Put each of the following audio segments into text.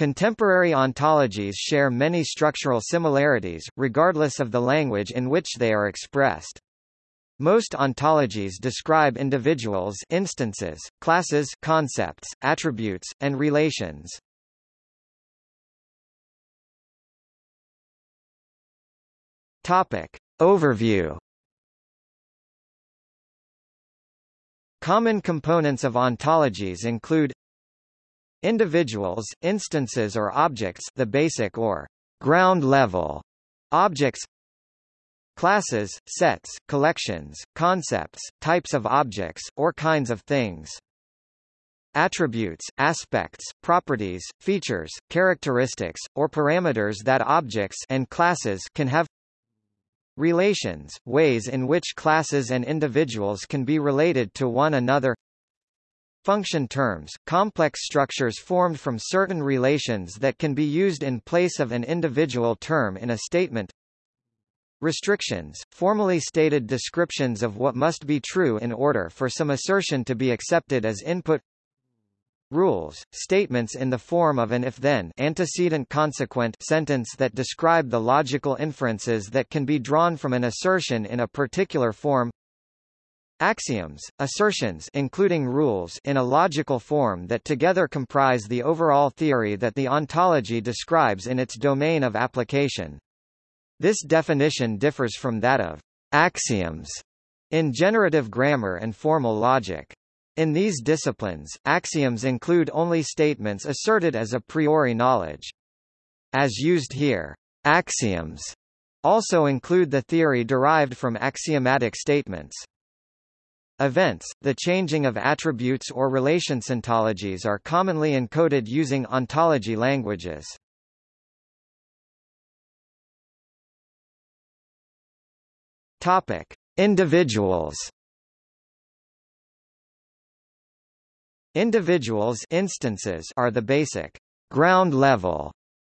Contemporary ontologies share many structural similarities, regardless of the language in which they are expressed. Most ontologies describe individuals instances, classes concepts, attributes, and relations. Topic. Overview Common components of ontologies include Individuals, instances or objects the basic or ground level objects Classes, sets, collections, concepts, types of objects, or kinds of things. Attributes, aspects, properties, features, characteristics, or parameters that objects and classes can have Relations, ways in which classes and individuals can be related to one another Function terms, complex structures formed from certain relations that can be used in place of an individual term in a statement. Restrictions, formally stated descriptions of what must be true in order for some assertion to be accepted as input. Rules, statements in the form of an if-then antecedent-consequent sentence that describe the logical inferences that can be drawn from an assertion in a particular form Axioms, assertions including rules in a logical form that together comprise the overall theory that the ontology describes in its domain of application. This definition differs from that of axioms in generative grammar and formal logic. In these disciplines, axioms include only statements asserted as a priori knowledge. As used here, axioms also include the theory derived from axiomatic statements. Events, the changing of attributes or relations ontologies are commonly encoded using ontology languages. Topic: Individuals. Individuals instances are the basic ground level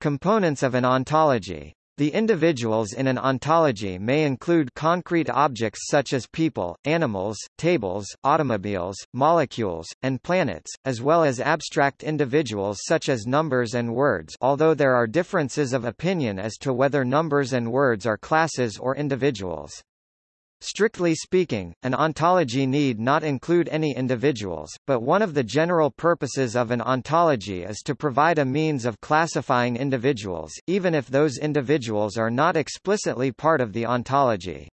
components of an ontology. The individuals in an ontology may include concrete objects such as people, animals, tables, automobiles, molecules, and planets, as well as abstract individuals such as numbers and words although there are differences of opinion as to whether numbers and words are classes or individuals. Strictly speaking, an ontology need not include any individuals, but one of the general purposes of an ontology is to provide a means of classifying individuals, even if those individuals are not explicitly part of the ontology.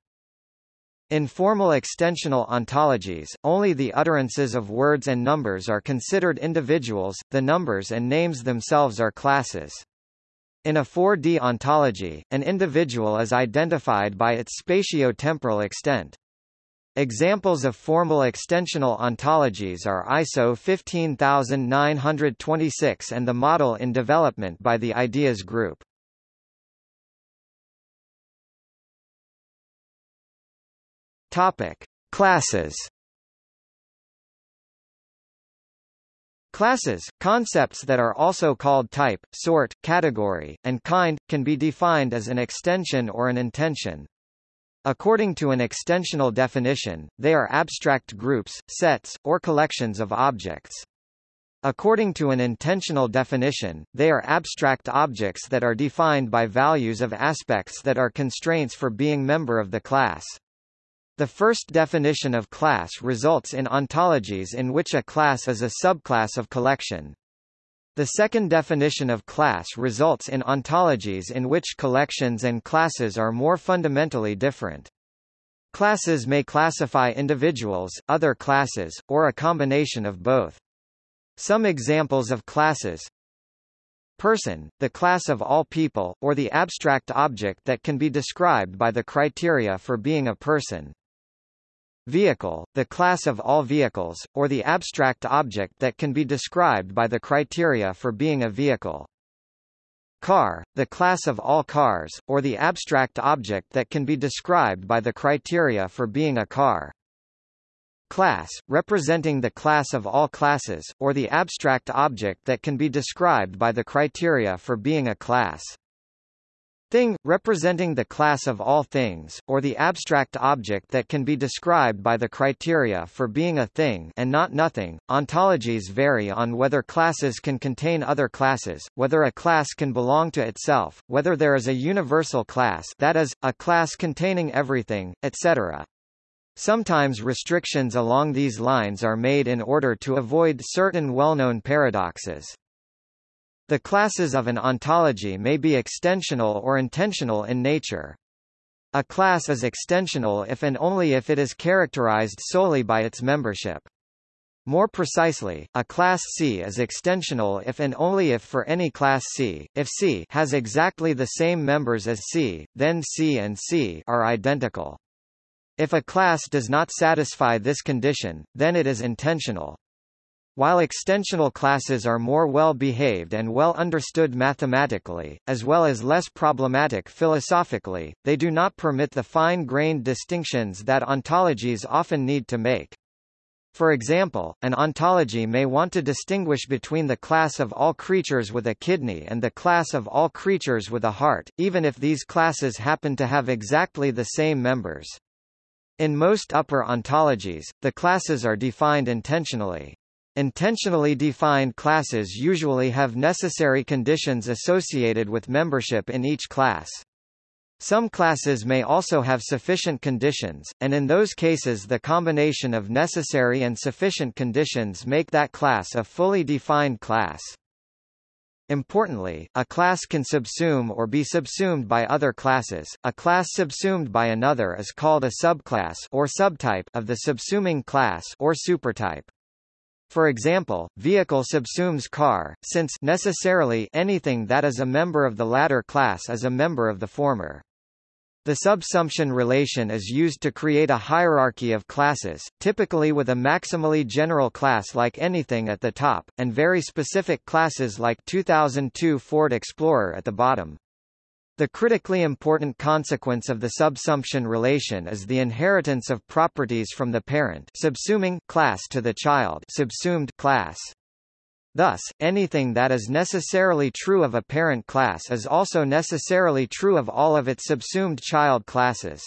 In formal extensional ontologies, only the utterances of words and numbers are considered individuals, the numbers and names themselves are classes. In a 4D ontology, an individual is identified by its spatio-temporal extent. Examples of formal extensional ontologies are ISO 15926 and the model in development by the Ideas Group. Topic: Classes Classes, concepts that are also called type, sort, category, and kind, can be defined as an extension or an intension. According to an extensional definition, they are abstract groups, sets, or collections of objects. According to an intensional definition, they are abstract objects that are defined by values of aspects that are constraints for being member of the class. The first definition of class results in ontologies in which a class is a subclass of collection. The second definition of class results in ontologies in which collections and classes are more fundamentally different. Classes may classify individuals, other classes, or a combination of both. Some examples of classes Person, the class of all people, or the abstract object that can be described by the criteria for being a person. Vehicle, the class of all vehicles, or the abstract object that can be described by the criteria for being a vehicle. Car, the class of all cars, or the abstract object that can be described by the criteria for being a car. Class, representing the class of all classes, or the abstract object that can be described by the criteria for being a class. Thing, representing the class of all things, or the abstract object that can be described by the criteria for being a thing and not nothing. Ontologies vary on whether classes can contain other classes, whether a class can belong to itself, whether there is a universal class that is, a class containing everything, etc. Sometimes restrictions along these lines are made in order to avoid certain well-known paradoxes. The classes of an ontology may be extensional or intensional in nature. A class is extensional if and only if it is characterized solely by its membership. More precisely, a class C is extensional if and only if for any class C, if C has exactly the same members as C, then C and C are identical. If a class does not satisfy this condition, then it is intensional. While extensional classes are more well-behaved and well understood mathematically, as well as less problematic philosophically, they do not permit the fine-grained distinctions that ontologies often need to make. For example, an ontology may want to distinguish between the class of all creatures with a kidney and the class of all creatures with a heart, even if these classes happen to have exactly the same members. In most upper ontologies, the classes are defined intensionally. Intensionally defined classes usually have necessary conditions associated with membership in each class. Some classes may also have sufficient conditions, and in those cases the combination of necessary and sufficient conditions make that class a fully defined class. Importantly, a class can subsume or be subsumed by other classes. A class subsumed by another is called a subclass or subtype of the subsuming class or supertype. For example, vehicle subsumes car, since necessarily anything that is a member of the latter class is a member of the former. The subsumption relation is used to create a hierarchy of classes, typically with a maximally general class like anything at the top, and very specific classes like 2002 Ford Explorer at the bottom. The critically important consequence of the subsumption relation is the inheritance of properties from the parent subsuming class to the child subsumed class. Thus, anything that is necessarily true of a parent class is also necessarily true of all of its subsumed child classes.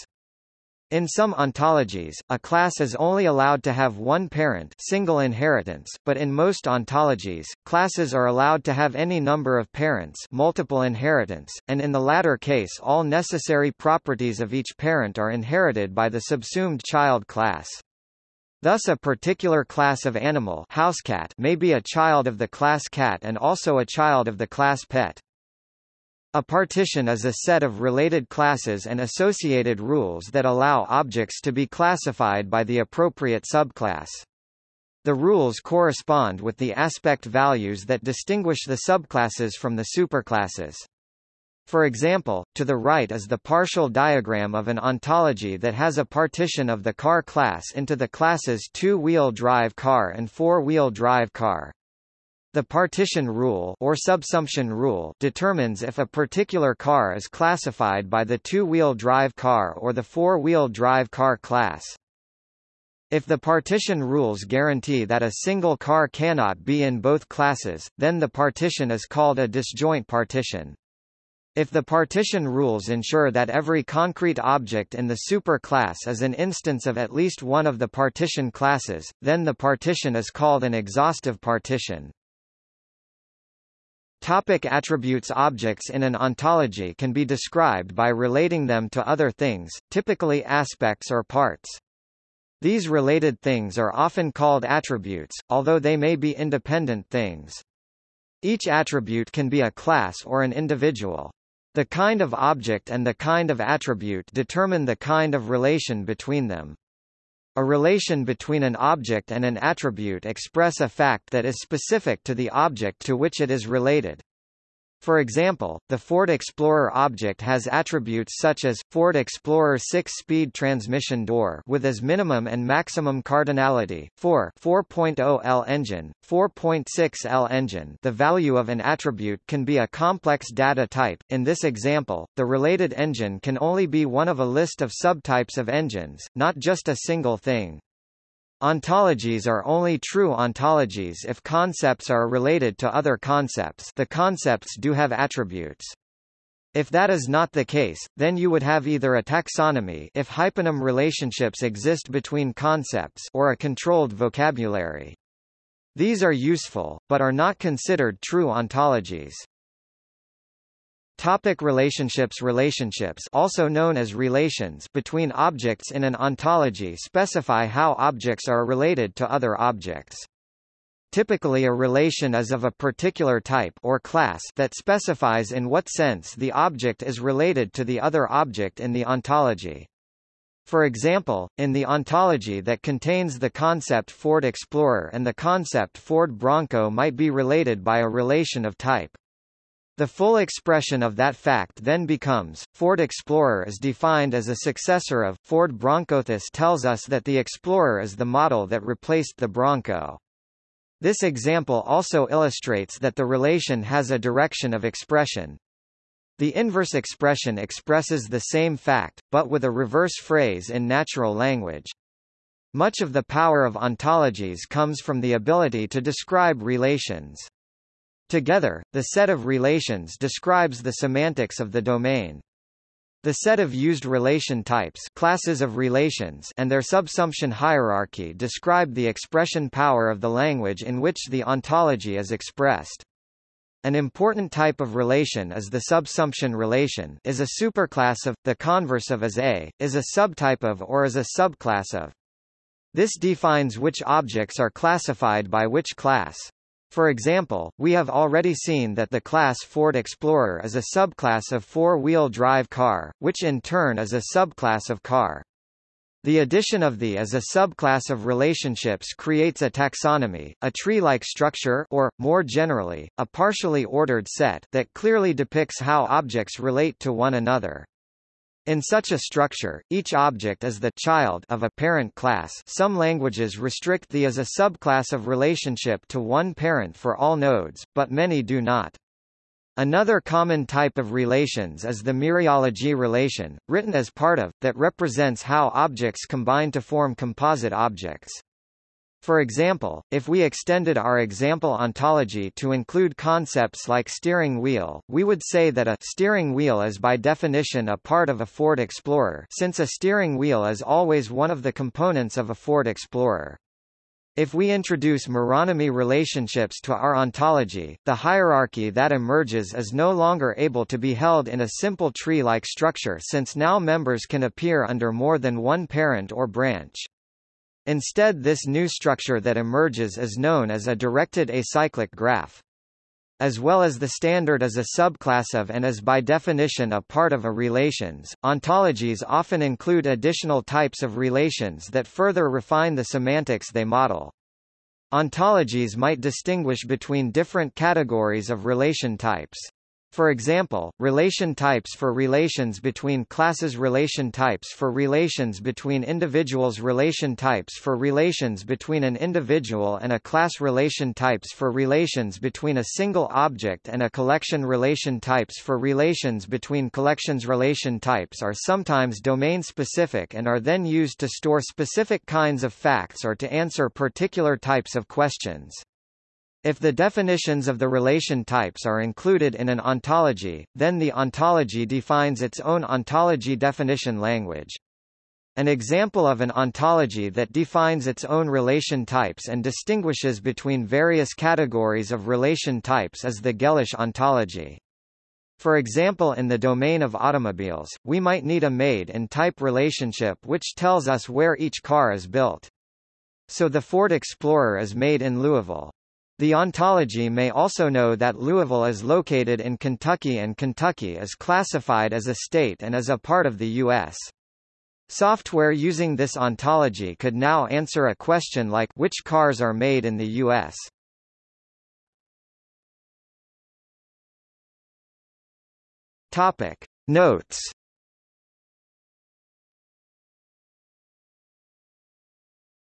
In some ontologies, a class is only allowed to have one parent single inheritance, but in most ontologies, classes are allowed to have any number of parents multiple inheritance, and in the latter case all necessary properties of each parent are inherited by the subsumed child class. Thus a particular class of animal housecat may be a child of the class cat and also a child of the class pet. A partition is a set of related classes and associated rules that allow objects to be classified by the appropriate subclass. The rules correspond with the aspect values that distinguish the subclasses from the superclasses. For example, to the right is the partial diagram of an ontology that has a partition of the car class into the classes two-wheel drive car and four-wheel drive car. The partition rule or subsumption rule determines if a particular car is classified by the two-wheel drive car or the four-wheel drive car class. If the partition rules guarantee that a single car cannot be in both classes, then the partition is called a disjoint partition. If the partition rules ensure that every concrete object in the superclass is an instance of at least one of the partition classes, then the partition is called an exhaustive partition. Topic attributes Objects in an ontology can be described by relating them to other things, typically aspects or parts. These related things are often called attributes, although they may be independent things. Each attribute can be a class or an individual. The kind of object and the kind of attribute determine the kind of relation between them. A relation between an object and an attribute express a fact that is specific to the object to which it is related. For example, the Ford Explorer object has attributes such as, Ford Explorer 6-speed transmission door with as minimum and maximum cardinality, 4 4.0 L engine, 4.6 L engine the value of an attribute can be a complex data type, in this example, the related engine can only be one of a list of subtypes of engines, not just a single thing. Ontologies are only true ontologies if concepts are related to other concepts the concepts do have attributes. If that is not the case, then you would have either a taxonomy if hyponym relationships exist between concepts or a controlled vocabulary. These are useful, but are not considered true ontologies. Topic relationships Relationships also known as relations between objects in an ontology specify how objects are related to other objects. Typically a relation is of a particular type or class that specifies in what sense the object is related to the other object in the ontology. For example, in the ontology that contains the concept Ford Explorer and the concept Ford Bronco might be related by a relation of type. The full expression of that fact then becomes, Ford Explorer is defined as a successor of, Ford Bronco. This tells us that the Explorer is the model that replaced the Bronco. This example also illustrates that the relation has a direction of expression. The inverse expression expresses the same fact, but with a reverse phrase in natural language. Much of the power of ontologies comes from the ability to describe relations. Together, the set of relations describes the semantics of the domain. The set of used relation types classes of relations and their subsumption hierarchy describe the expression power of the language in which the ontology is expressed. An important type of relation is the subsumption relation is a superclass of, the converse of is a, is a subtype of or is a subclass of. This defines which objects are classified by which class. For example, we have already seen that the class Ford Explorer is a subclass of four-wheel drive car, which in turn is a subclass of car. The addition of the as a subclass of relationships creates a taxonomy, a tree-like structure or, more generally, a partially ordered set that clearly depicts how objects relate to one another. In such a structure, each object is the child of a parent class some languages restrict the as a subclass of relationship to one parent for all nodes, but many do not. Another common type of relations is the mereology relation, written as part of, that represents how objects combine to form composite objects. For example, if we extended our example ontology to include concepts like steering wheel, we would say that a steering wheel is by definition a part of a Ford Explorer since a steering wheel is always one of the components of a Ford Explorer. If we introduce meronymy relationships to our ontology, the hierarchy that emerges is no longer able to be held in a simple tree-like structure since now members can appear under more than one parent or branch. Instead this new structure that emerges is known as a directed acyclic graph. As well as the standard as a subclass of and is by definition a part of a relations, ontologies often include additional types of relations that further refine the semantics they model. Ontologies might distinguish between different categories of relation types. For example, relation types for relations between classes relation types for relations between individuals relation types for relations between an individual and a class relation types for relations between a single object and a collection relation types for relations between collections relation types are sometimes domain-specific and are then used to store specific kinds of facts or to answer particular types of questions. If the definitions of the relation types are included in an ontology, then the ontology defines its own ontology definition language. An example of an ontology that defines its own relation types and distinguishes between various categories of relation types is the Gellish ontology. For example in the domain of automobiles, we might need a made and type relationship which tells us where each car is built. So the Ford Explorer is made in Louisville. The ontology may also know that Louisville is located in Kentucky and Kentucky is classified as a state and is a part of the U.S. Software using this ontology could now answer a question like which cars are made in the U.S. Topic. Notes